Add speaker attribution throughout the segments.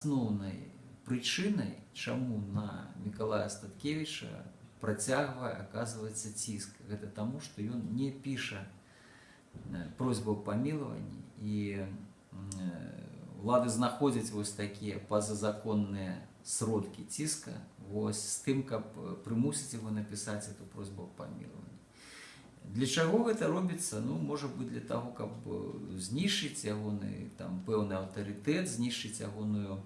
Speaker 1: Асноўнай прычынай, чаму на Мікалая Статкевіча працягвае аказваецца ціск, гэта таму, што ён не піша просьбу аб памілаванні і улады знаходзяць вось такія пазазаконныя сродкі ціска вось з тым, каб прымусіць яго напісаць эту просьбу аб памілаванні. Для чаго гэта робіцца? Ну, можа быць для таго, каб знішчыць ягоны там пэўны аўтарытэт, знішчыць ягоную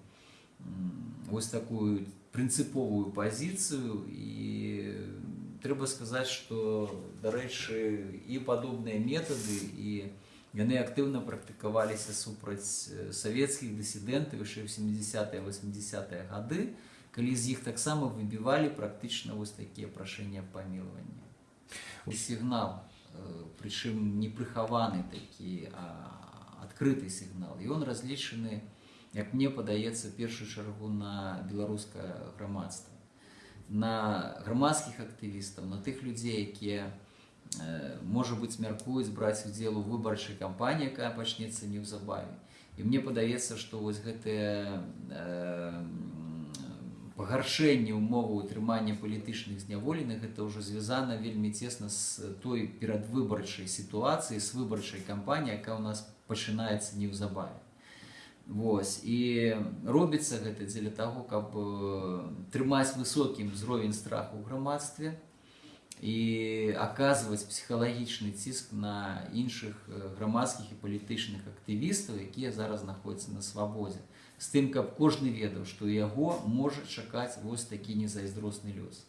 Speaker 1: вось такую прынцыповую пазіцыю і трэба сказаць, што дарэчы і падобныя метады і яны актыўна практыкаваліся супраць савецкіх дысідэнтаў яшчэ ў 70 80 гады, калі з іх таксама выбівалі практычна вось такія прашэнні аб памілаванні. сігнал, прычым не прыхаваны такі, а адкрыты сігнал. І ён разлічаны, як мне падаецца першую чаргу на беларускае грамадства на грамадскіх актывістаў на тых людзей якія можа быць мяркуюць браць удзел у выбарчай кампаніі якая пачнецца неўзабаве і мне падаецца што вось гэтыя пагаршэнне ўмовы ўтрымання палітычных зняволеных гэта ўжо звязана вельмі цесна з той перадвыбарчай сітуацыі з выбарчай кампаніі якая ў нас пачынаецца неўзабаве Вось. І робіцца гэта дзеля таго, каб трымаць высокім узровень страху ў грамадстве і аказваць псіхалагічны ціск на іншых грамадскіх і палітычных актывістаў, якія зараз знаходзяцца на свабодзе. З тым, каб кожны ведаў, што яго можа чакаць вось такі незайздросны лёс.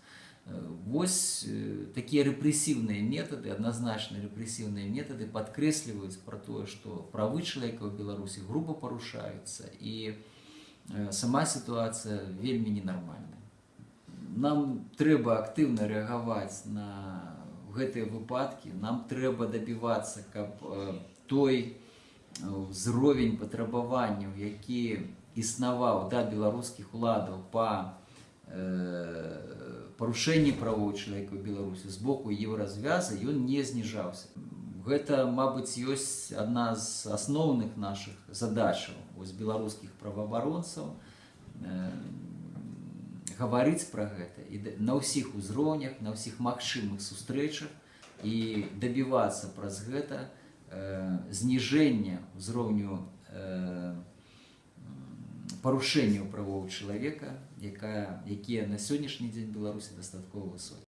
Speaker 1: Вось такія рэпрэсіўныя метады, адназначна рэпрэсіўныя метады падкрэсліваюць пра тое, што правы чалавека ў Беларусі груба парушаюцца і сама сітуацыя вельмі ненармальная. Нам трэба актыўна рэагаваць на гэтыя выпадкі, нам трэба дабівацца, каб той узровень патрабаванняў, які існаваў да беларускіх уладаў па парушэнні правоў чалавека ў беларусі з боку еўразвяза ён не зніжаўся гэта мабыць ёсць адна з асноўных наших задачаў вось беларускіх праваабаронцаў гаварыць пра гэта і на ўсіх узроўнях на ўсіх магчымых сустрэчах і дабівацца праз гэта зніжэння ўзроўню парушэнняў правоў чалавека, якая, якія на сённяшні дзень Беларусі дастаткова высокі.